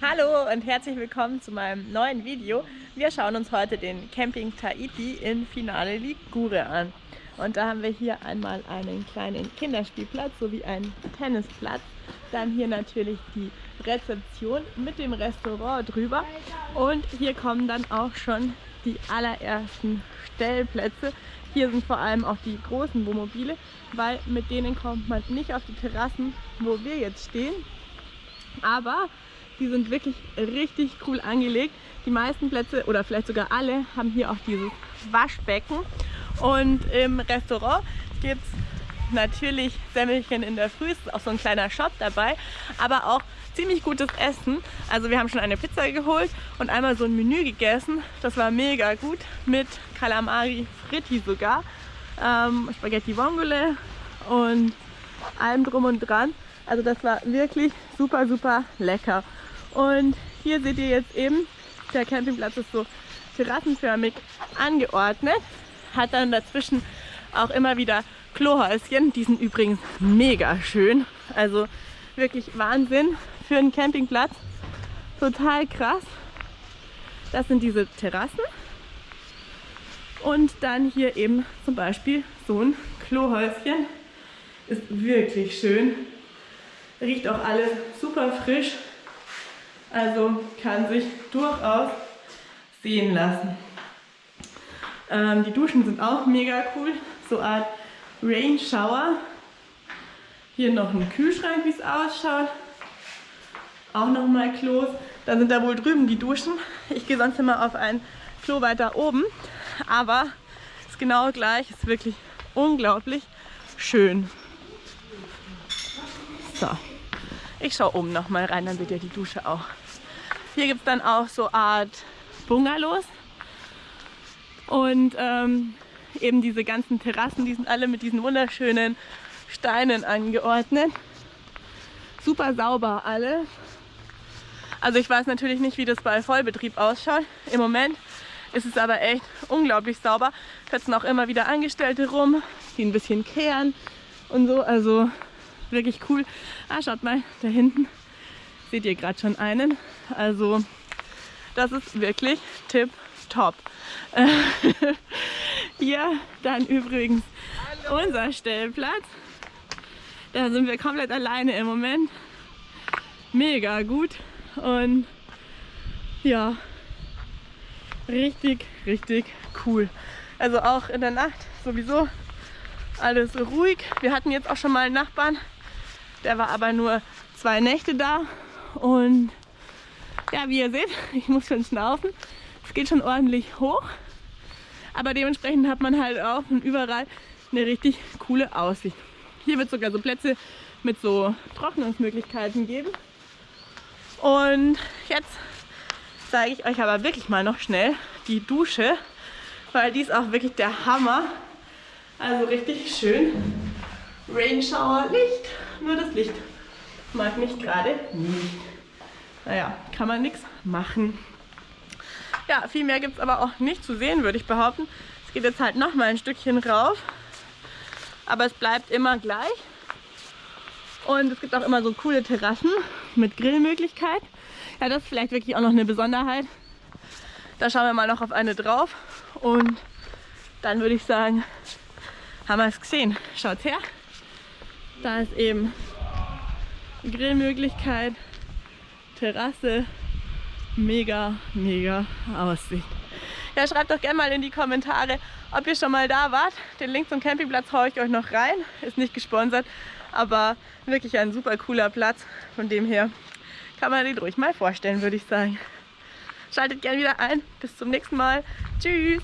Hallo und herzlich willkommen zu meinem neuen Video. Wir schauen uns heute den Camping Tahiti in Finale Ligure an. Und da haben wir hier einmal einen kleinen Kinderspielplatz sowie einen Tennisplatz. Dann hier natürlich die Rezeption mit dem Restaurant drüber. Und hier kommen dann auch schon die allerersten Stellplätze. Hier sind vor allem auch die großen Wohnmobile, weil mit denen kommt man nicht auf die Terrassen, wo wir jetzt stehen. Aber die sind wirklich richtig cool angelegt. Die meisten Plätze oder vielleicht sogar alle haben hier auch dieses Waschbecken. Und im Restaurant gibt es natürlich Semmelchen in der Früh, ist auch so ein kleiner Shop dabei, aber auch ziemlich gutes Essen. Also wir haben schon eine Pizza geholt und einmal so ein Menü gegessen. Das war mega gut mit Calamari Fritti sogar, ähm, Spaghetti Vongole und allem drum und dran. Also das war wirklich super, super lecker. Und hier seht ihr jetzt eben, der Campingplatz ist so terrassenförmig angeordnet, hat dann dazwischen auch immer wieder Klohäuschen. Die sind übrigens mega schön. Also wirklich Wahnsinn für einen Campingplatz. Total krass. Das sind diese Terrassen. Und dann hier eben zum Beispiel so ein Klohäuschen. Ist wirklich schön. Riecht auch alles super frisch. Also kann sich durchaus sehen lassen. Ähm, die Duschen sind auch mega cool. So eine Art Rain Shower. Hier noch ein Kühlschrank, wie es ausschaut. Auch nochmal Klos. Dann sind da wohl drüben die Duschen. Ich gehe sonst immer auf ein Klo weiter oben. Aber ist genau gleich. Ist wirklich unglaublich schön. So. Ich schaue oben noch mal rein, dann seht ihr die Dusche auch. Hier gibt es dann auch so Art Bungalows. Und ähm, eben diese ganzen Terrassen, die sind alle mit diesen wunderschönen Steinen angeordnet. Super sauber alle. Also ich weiß natürlich nicht, wie das bei Vollbetrieb ausschaut. Im Moment ist es aber echt unglaublich sauber. Fetzen auch immer wieder Angestellte rum, die ein bisschen kehren und so. Also wirklich cool. Ah, schaut mal, da hinten seht ihr gerade schon einen. Also das ist wirklich tip top. Hier dann übrigens Hallo. unser Stellplatz. Da sind wir komplett alleine im Moment. Mega gut und ja, richtig, richtig cool. Also auch in der Nacht sowieso alles ruhig. Wir hatten jetzt auch schon mal einen Nachbarn, der war aber nur zwei Nächte da und ja, wie ihr seht, ich muss schon schnaufen. Es geht schon ordentlich hoch, aber dementsprechend hat man halt auch überall eine richtig coole Aussicht. Hier wird sogar so Plätze mit so Trocknungsmöglichkeiten geben. Und jetzt zeige ich euch aber wirklich mal noch schnell die Dusche, weil die ist auch wirklich der Hammer. Also richtig schön. Rain Shower Licht, nur das Licht mag mich gerade nicht. Naja, kann man nichts machen. Ja, viel mehr gibt es aber auch nicht zu sehen, würde ich behaupten. Es geht jetzt halt noch mal ein Stückchen rauf. Aber es bleibt immer gleich. Und es gibt auch immer so coole Terrassen mit Grillmöglichkeit. Ja, das ist vielleicht wirklich auch noch eine Besonderheit. Da schauen wir mal noch auf eine drauf. Und dann würde ich sagen, haben wir es gesehen. Schaut her. Da ist eben Grillmöglichkeit, Terrasse, mega, mega Aussicht. Ja, schreibt doch gerne mal in die Kommentare, ob ihr schon mal da wart. Den Link zum Campingplatz haue ich euch noch rein. Ist nicht gesponsert, aber wirklich ein super cooler Platz. Von dem her kann man den ruhig mal vorstellen, würde ich sagen. Schaltet gerne wieder ein. Bis zum nächsten Mal. Tschüss.